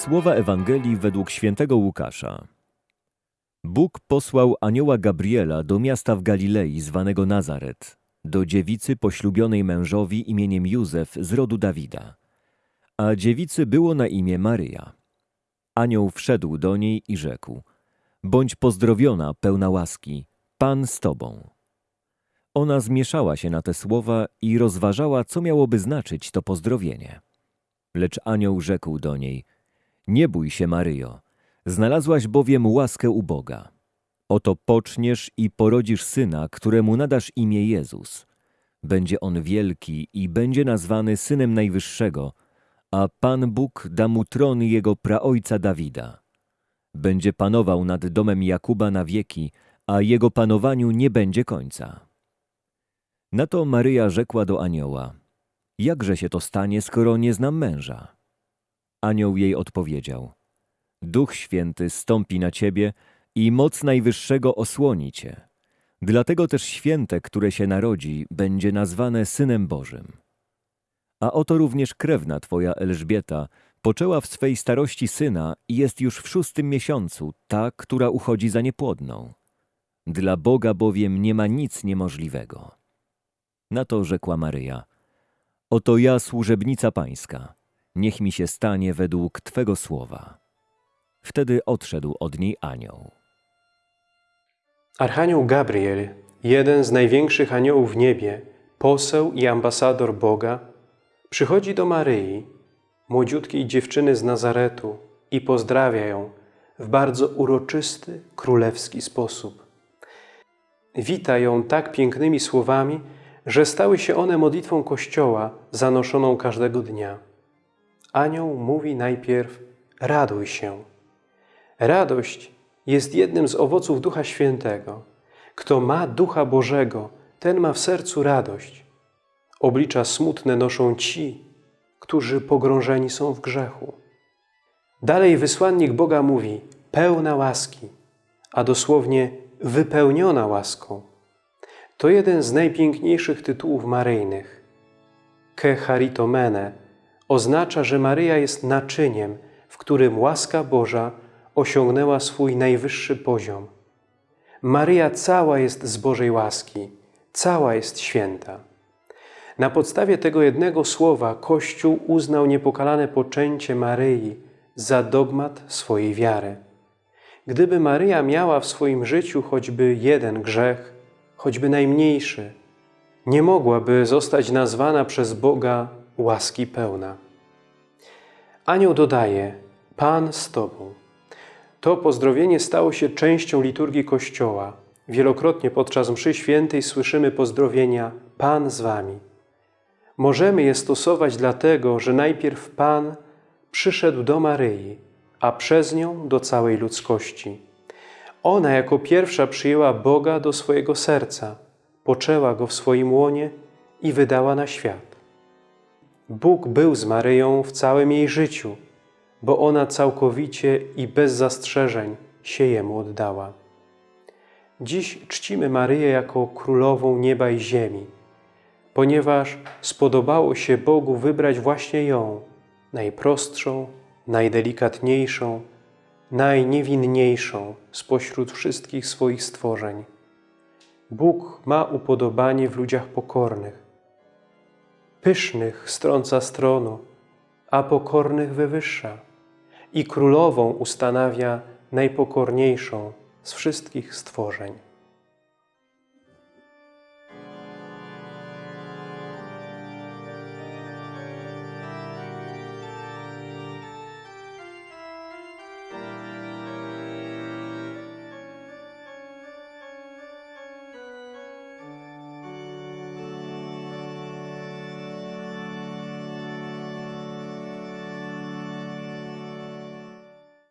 Słowa Ewangelii według świętego Łukasza. Bóg posłał anioła Gabriela do miasta w Galilei zwanego Nazaret, do dziewicy poślubionej mężowi imieniem Józef z rodu Dawida. A dziewicy było na imię Maryja. Anioł wszedł do niej i rzekł: Bądź pozdrowiona, pełna łaski, Pan z tobą. Ona zmieszała się na te słowa i rozważała, co miałoby znaczyć to pozdrowienie. Lecz anioł rzekł do niej: Nie bój się, Maryjo, znalazłaś bowiem łaskę u Boga. Oto poczniesz i porodzisz syna, któremu nadasz imię Jezus. Będzie on wielki i będzie nazwany synem Najwyższego, a Pan Bóg da mu tron jego praojca Dawida. Będzie panował nad domem Jakuba na wieki, a jego panowaniu nie będzie końca. Na to Maryja rzekła do anioła: Jakże się to stanie, skoro nie znam męża? Anioł jej odpowiedział: Duch Święty stąpi na ciebie i moc Najwyższego osłoni cię. Dlatego też święte, które się narodzi, będzie nazwane Synem Bożym. A oto również krewna twoja Elżbieta poczęła w swej starości syna i jest już w szóstym miesiącu, ta, która uchodzi za niepłodną. Dla Boga bowiem nie ma nic niemożliwego. Na to rzekła Maryja: Oto ja, służebnica pańska, niech mi się stanie według Twego słowa. Wtedy odszedł od niej anioł. Archanioł Gabriel, jeden z największych aniołów w niebie, poseł i ambasador Boga, przychodzi do Maryi, młodziutkiej dziewczyny z Nazaretu i pozdrawia ją w bardzo uroczysty, królewski sposób. Wita ją tak pięknymi słowami, że stały się one modlitwą Kościoła zanoszoną każdego dnia. Anioł mówi najpierw raduj się. Radość jest jednym z owoców Ducha Świętego. Kto ma Ducha Bożego, ten ma w sercu radość. Oblicza smutne noszą ci, którzy pogrążeni są w grzechu. Dalej wysłannik Boga mówi pełna łaski, a dosłownie wypełniona łaską. To jeden z najpiękniejszych tytułów maryjnych. Ke charitomene oznacza, że Maryja jest naczyniem, w którym łaska Boża osiągnęła swój najwyższy poziom. Maryja cała jest z Bożej łaski, cała jest święta. Na podstawie tego jednego słowa Kościół uznał niepokalane poczęcie Maryi za dogmat swojej wiary. Gdyby Maryja miała w swoim życiu choćby jeden grzech, choćby najmniejszy, nie mogłaby zostać nazwana przez Boga łaski pełna. Anioł dodaje, Pan z Tobą. To pozdrowienie stało się częścią liturgii Kościoła. Wielokrotnie podczas mszy świętej słyszymy pozdrowienia Pan z Wami. Możemy je stosować dlatego, że najpierw Pan przyszedł do Maryi, a przez nią do całej ludzkości. Ona jako pierwsza przyjęła Boga do swojego serca, poczęła Go w swoim łonie i wydała na świat. Bóg był z Maryją w całym jej życiu, bo ona całkowicie i bez zastrzeżeń się Jemu oddała. Dziś czcimy Maryję jako Królową nieba i ziemi, ponieważ spodobało się Bogu wybrać właśnie ją, najprostszą, najdelikatniejszą, najniewinniejszą spośród wszystkich swoich stworzeń. Bóg ma upodobanie w ludziach pokornych. Pysznych strąca stronu, a pokornych wywyższa i królową ustanawia najpokorniejszą z wszystkich stworzeń.